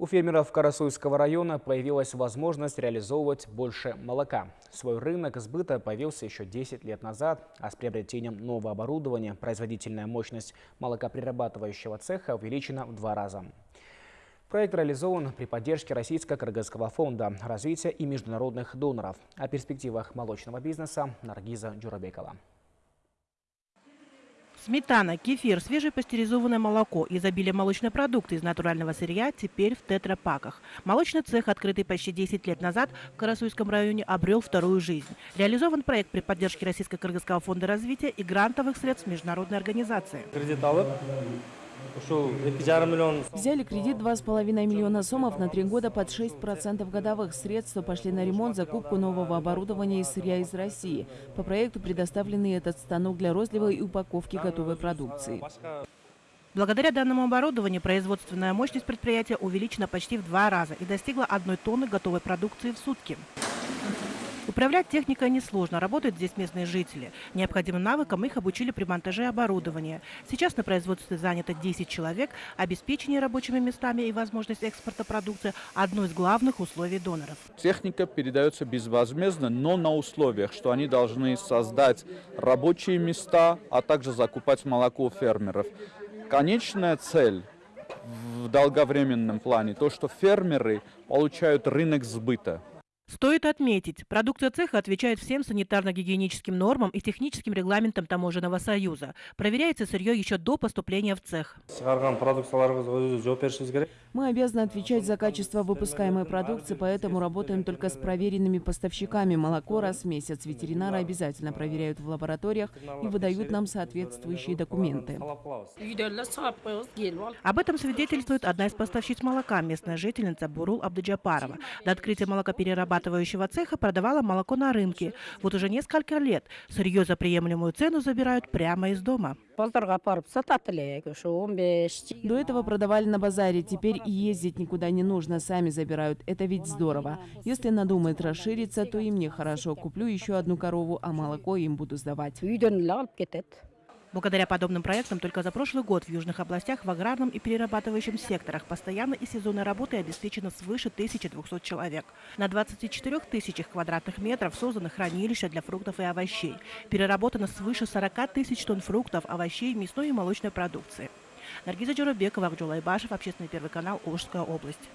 У фермеров Карасуйского района появилась возможность реализовывать больше молока. Свой рынок сбыта появился еще 10 лет назад, а с приобретением нового оборудования производительная мощность молокопрерабатывающего цеха увеличена в два раза. Проект реализован при поддержке Российско-Кыргызского фонда развития и международных доноров. О перспективах молочного бизнеса Наргиза Джурабекова. Сметана, кефир, свежепастеризованное молоко, изобилие молочной продукты из натурального сырья теперь в тетрапаках. Молочный цех, открытый почти 10 лет назад в Карасуйском районе, обрел вторую жизнь. Реализован проект при поддержке Российско-Кыргызского фонда развития и грантовых средств международной организации. Взяли кредит 2,5 миллиона сомов на три года под 6% годовых. Средства пошли на ремонт, закупку нового оборудования и сырья из России. По проекту предоставлены этот станок для розлива и упаковки готовой продукции. Благодаря данному оборудованию производственная мощность предприятия увеличена почти в два раза и достигла одной тонны готовой продукции в сутки. Управлять техникой несложно, работают здесь местные жители. Необходимым навыкам их обучили при монтаже оборудования. Сейчас на производстве занято 10 человек. Обеспечение рабочими местами и возможность экспорта продукции – одно из главных условий доноров. Техника передается безвозмездно, но на условиях, что они должны создать рабочие места, а также закупать молоко у фермеров. Конечная цель в долговременном плане, то, что фермеры получают рынок сбыта. Стоит отметить, продукция цеха отвечает всем санитарно-гигиеническим нормам и техническим регламентам Таможенного союза. Проверяется сырье еще до поступления в цех. Мы обязаны отвечать за качество выпускаемой продукции, поэтому работаем только с проверенными поставщиками. Молоко раз в месяц ветеринары обязательно проверяют в лабораториях и выдают нам соответствующие документы. Об этом свидетельствует одна из поставщиц молока, местная жительница Бурул Абдыджапарова. До открытия молокоперерабатывания перерабатывающего цеха продавала молоко на рынке. Вот уже несколько лет сырье за приемлемую цену забирают прямо из дома. До этого продавали на базаре, теперь ездить никуда не нужно, сами забирают. Это ведь здорово. Если надумает расшириться, то и мне хорошо. Куплю еще одну корову, а молоко им буду сдавать. Благодаря подобным проектам только за прошлый год в южных областях в аграрном и перерабатывающем секторах постоянно и сезонной работы обеспечено свыше 1200 человек. На 24 тысячах квадратных метров созданы хранилища для фруктов и овощей. Переработано свыше 40 тысяч тонн фруктов, овощей, мясной и молочной продукции. Наргиза Джурабекова, Акджулай Башев, Общественный первый канал, Ужская область.